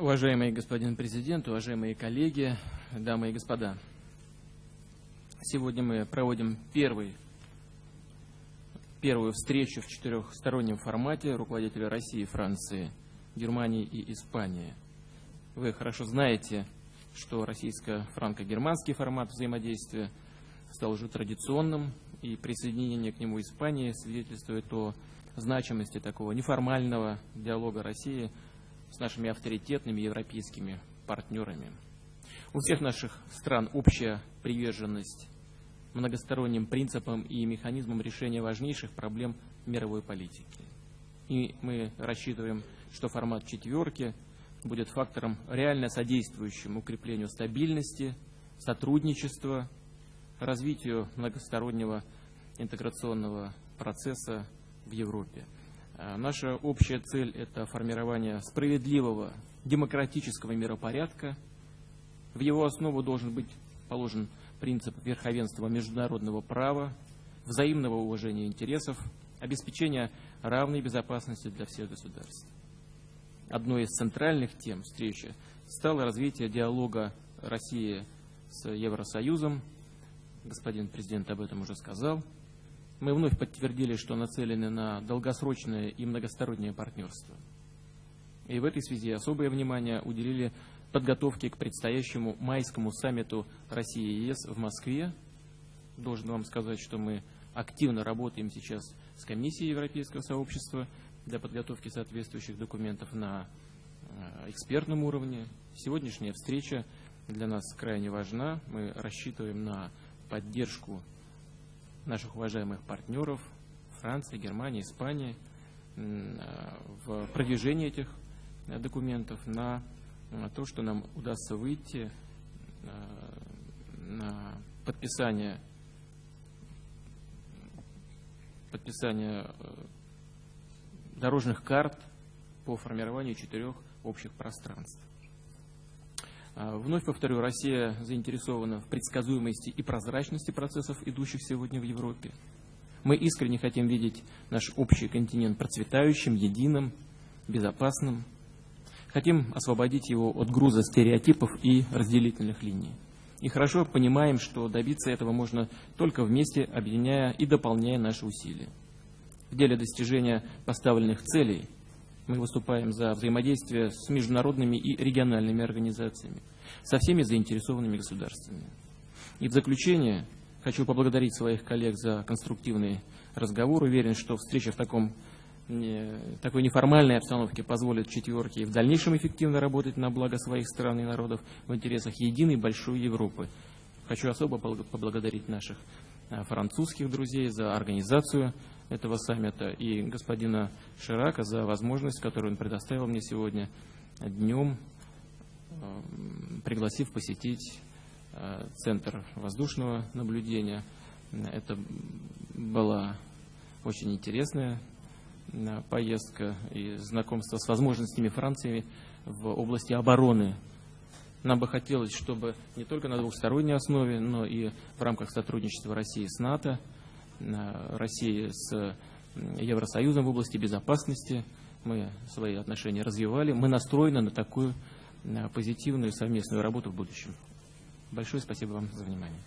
Уважаемый господин президент, уважаемые коллеги, дамы и господа. Сегодня мы проводим первый, первую встречу в четырехстороннем формате руководителей России, Франции, Германии и Испании. Вы хорошо знаете, что российско-франко-германский формат взаимодействия стал уже традиционным, и присоединение к нему Испании свидетельствует о значимости такого неформального диалога России с нашими авторитетными европейскими партнерами. У всех наших стран общая приверженность многосторонним принципам и механизмам решения важнейших проблем мировой политики. И мы рассчитываем, что формат четверки будет фактором, реально содействующим укреплению стабильности, сотрудничества, развитию многостороннего интеграционного процесса в Европе. А наша общая цель – это формирование справедливого демократического миропорядка. В его основу должен быть положен принцип верховенства международного права, взаимного уважения интересов, обеспечения равной безопасности для всех государств. Одной из центральных тем встречи стало развитие диалога России с Евросоюзом. Господин президент об этом уже сказал. Мы вновь подтвердили, что нацелены на долгосрочное и многостороннее партнерство. И в этой связи особое внимание уделили подготовке к предстоящему майскому саммиту России и ЕС в Москве. Должен вам сказать, что мы активно работаем сейчас с Комиссией Европейского сообщества для подготовки соответствующих документов на э, экспертном уровне. Сегодняшняя встреча для нас крайне важна. Мы рассчитываем на поддержку наших уважаемых партнеров Франции, Германии, Испании в продвижении этих э, документов на то, что нам удастся выйти э, на подписание подписание э, дорожных карт по формированию четырех общих пространств. А, вновь повторю, Россия заинтересована в предсказуемости и прозрачности процессов, идущих сегодня в Европе. Мы искренне хотим видеть наш общий континент процветающим, единым, безопасным. Хотим освободить его от груза стереотипов и разделительных линий. И хорошо понимаем, что добиться этого можно только вместе, объединяя и дополняя наши усилия. В деле достижения поставленных целей – мы выступаем за взаимодействие с международными и региональными организациями, со всеми заинтересованными государствами. И в заключение хочу поблагодарить своих коллег за конструктивный разговор. Уверен, что встреча в таком, такой неформальной обстановке позволит четверке в дальнейшем эффективно работать на благо своих стран и народов в интересах единой большой Европы. Хочу особо поблагодарить наших а, французских друзей за организацию этого саммита и господина Ширака за возможность, которую он предоставил мне сегодня днем, э, пригласив посетить э, Центр воздушного наблюдения. Это была очень интересная э, поездка и знакомство с возможностями Франции в области обороны. Нам бы хотелось, чтобы не только на двухсторонней основе, но и в рамках сотрудничества России с НАТО России с Евросоюзом в области безопасности. Мы свои отношения развивали. Мы настроены на такую позитивную совместную работу в будущем. Большое спасибо вам за внимание.